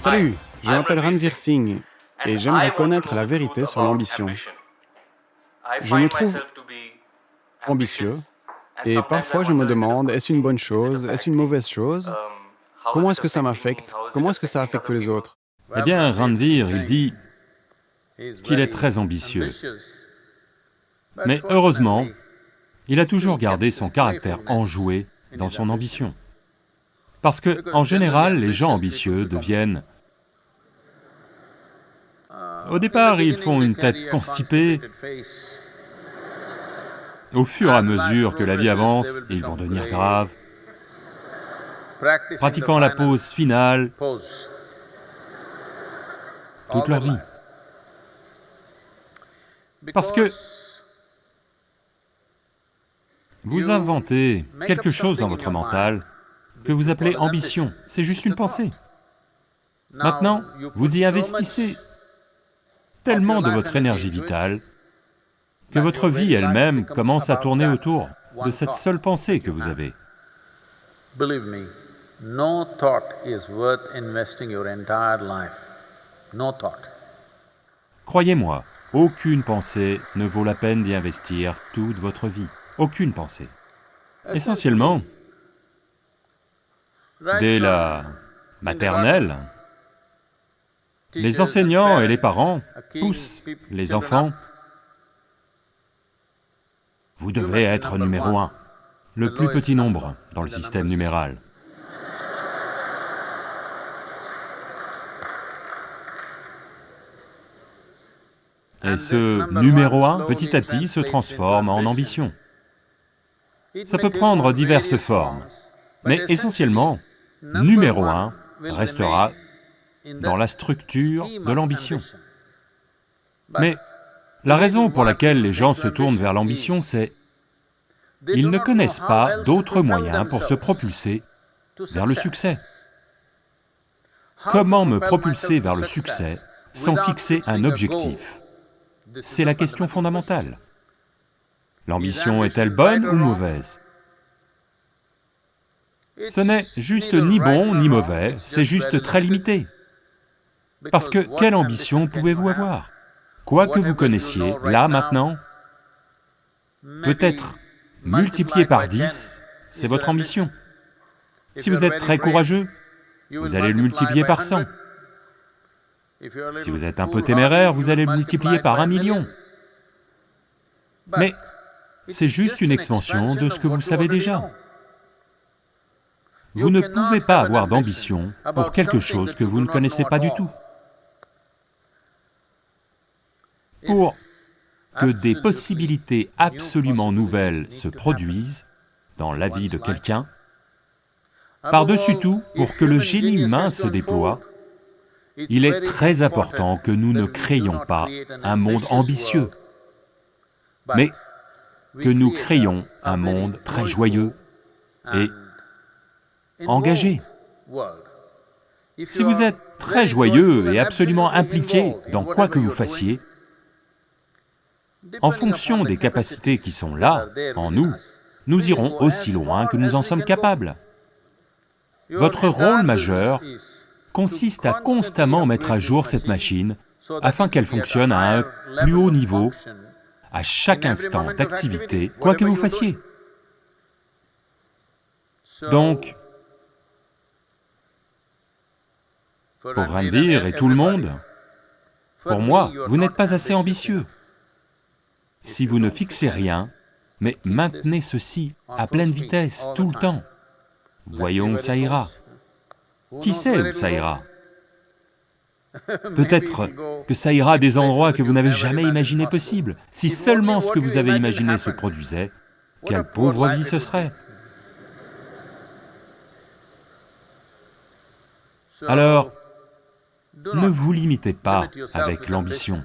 Salut, je m'appelle Ranvir Singh et j'aimerais connaître la vérité sur l'ambition. Je me trouve ambitieux et parfois je me demande, est-ce une bonne chose, est-ce une mauvaise chose? Comment est-ce que ça m'affecte? Comment est-ce que ça affecte les autres? Eh bien, Ranvir, il dit qu'il est très ambitieux. Mais heureusement, il a toujours gardé son caractère enjoué dans son ambition. Parce que, en général, les gens ambitieux deviennent... Au départ, ils font une tête constipée. Au fur et à mesure que la vie avance, ils vont devenir graves, pratiquant la pose finale toute leur vie. Parce que vous inventez quelque chose dans votre mental que vous appelez ambition, c'est juste une pensée. Maintenant, vous y investissez tellement de votre énergie vitale que votre vie elle-même commence à tourner autour de cette seule pensée que vous avez. Croyez-moi, aucune pensée ne vaut la peine d'y investir toute votre vie, aucune pensée. Essentiellement, dès la maternelle, les enseignants et les parents poussent les enfants. Vous devez être numéro un, le plus petit nombre dans le système numéral. Et ce numéro un, petit à petit, se transforme en ambition. Ça peut prendre diverses formes, mais essentiellement, numéro un restera dans la structure de l'ambition. Mais la raison pour laquelle les gens se tournent vers l'ambition, c'est ils ne connaissent pas d'autres moyens pour se propulser vers le succès. Comment me propulser vers le succès sans fixer un objectif? C'est la question fondamentale. L'ambition est-elle bonne ou mauvaise? Ce n'est juste ni bon ni mauvais, c'est juste très limité. Parce que quelle ambition pouvez-vous avoir? Quoi que vous connaissiez, là, maintenant, peut-être multiplié par 10, c'est votre ambition. Si vous êtes très courageux, vous allez le multiplier par 100. Si vous êtes un peu téméraire, vous allez le multiplier par un million. Mais c'est juste une expansion de ce que vous savez déjà. Vous ne pouvez pas avoir d'ambition pour quelque chose que vous ne connaissez pas du tout. Pour que des possibilités absolument nouvelles se produisent dans la vie de quelqu'un, par-dessus tout, pour que le génie humain se déploie, il est très important que nous ne créions pas un monde ambitieux, mais que nous créions un monde très joyeux et engagé. Si vous êtes très joyeux et absolument impliqué dans quoi que vous fassiez, en fonction des capacités qui sont là, en nous, nous irons aussi loin que nous en sommes capables. Votre rôle majeur consiste à constamment mettre à jour cette machine afin qu'elle fonctionne à un plus haut niveau à chaque instant d'activité, quoi que vous fassiez. Donc, pour Randir et tout le monde, pour moi, vous n'êtes pas assez ambitieux. Si vous ne fixez rien, mais maintenez ceci à pleine vitesse, tout le temps, voyons où ça ira. Qui sait où ça ira? Peut-être que ça ira à des endroits que vous n'avez jamais imaginé possibles. Si seulement ce que vous avez imaginé se produisait, quelle pauvre vie ce serait? Alors, ne vous limitez pas avec l'ambition,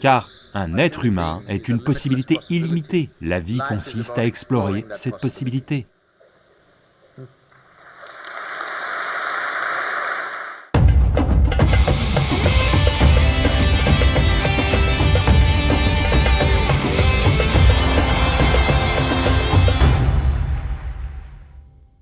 car un être humain est une possibilité illimitée. La vie consiste à explorer cette possibilité.